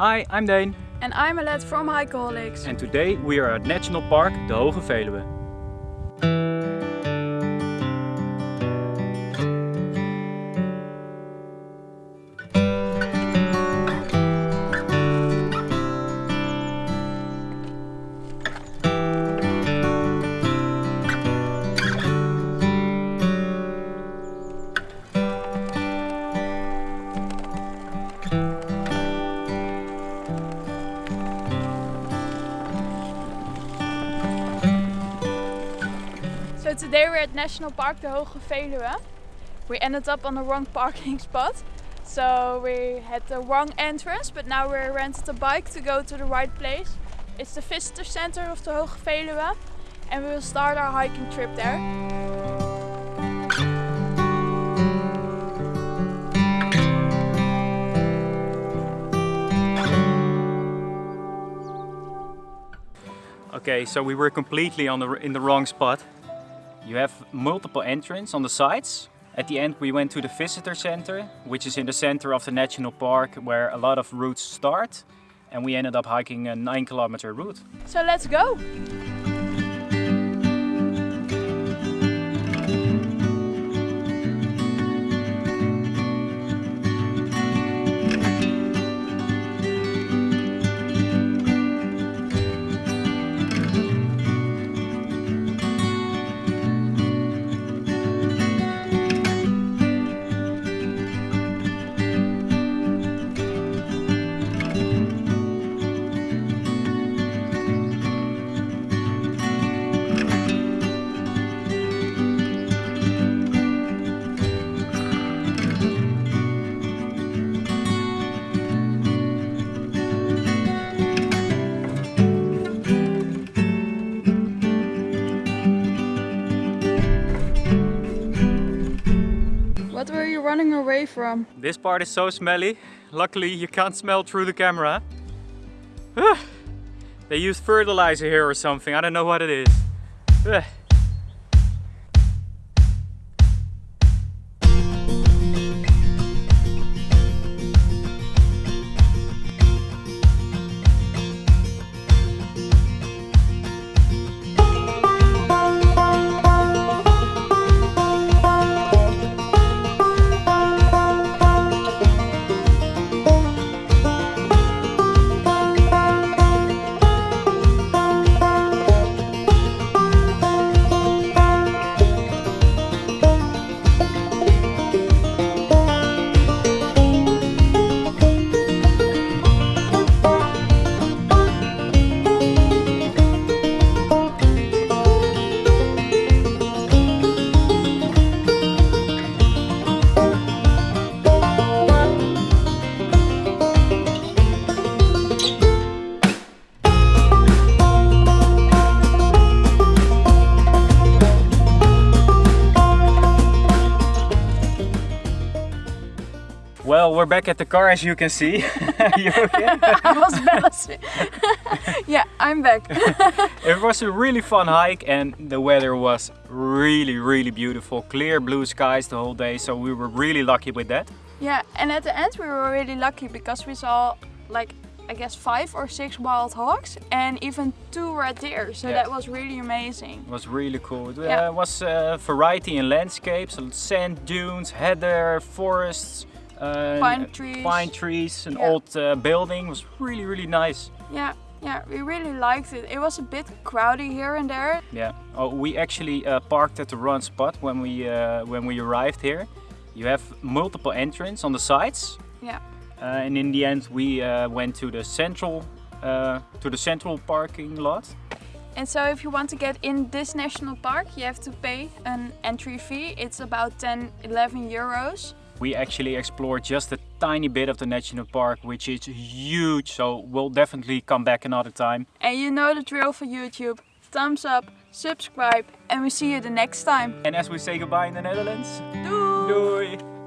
Hi, I'm Dane. And I'm Alet from Hikeaholics. And today we are at National Park De Hoge Veluwe. So today we're at National Park De Hoge Veluwe. We ended up on the wrong parking spot. So we had the wrong entrance, but now we rented a bike to go to the right place. It's the visitor center of the Hoge Veluwe and we will start our hiking trip there. Okay, so we were completely on the in the wrong spot. You have multiple entrances on the sides. At the end we went to the visitor center, which is in the center of the national park where a lot of routes start. And we ended up hiking a 9 kilometer route. So let's go! What were you running away from? This part is so smelly. Luckily you can't smell through the camera. They used fertilizer here or something, I don't know what it is. Well, we're back at the car as you can see. you okay? I was balancing. yeah, I'm back. it was a really fun hike and the weather was really, really beautiful. Clear blue skies the whole day, so we were really lucky with that. yeah, and at the end we were really lucky because we saw like I guess five or six wild hogs and even two red deer. So Yeah. that was really amazing. It was really cool. It uh, Yeah. was uh, variety in landscapes, sand dunes, heather, forests, uh, Pine trees. pine trees, an Yeah. old uh, building. It was really, really nice. Yeah, yeah, we really liked it. It was a bit crowdy here and there. Yeah. Oh, we actually uh, parked at the wrong spot when we uh, when we arrived here. You have multiple entrances on the sides, Yeah. uh, and in the end we uh, went to the central uh, to the central parking lot. And so if you want to get in this national park, you have to pay an entry fee. It's about 10, 11 euros. We actually explored just a tiny bit of the national park, which is huge. So we'll definitely come back another time. And you know the drill for YouTube. Thumbs up, subscribe, and we see you the next time. And as we say goodbye in the Netherlands, Doei! doei!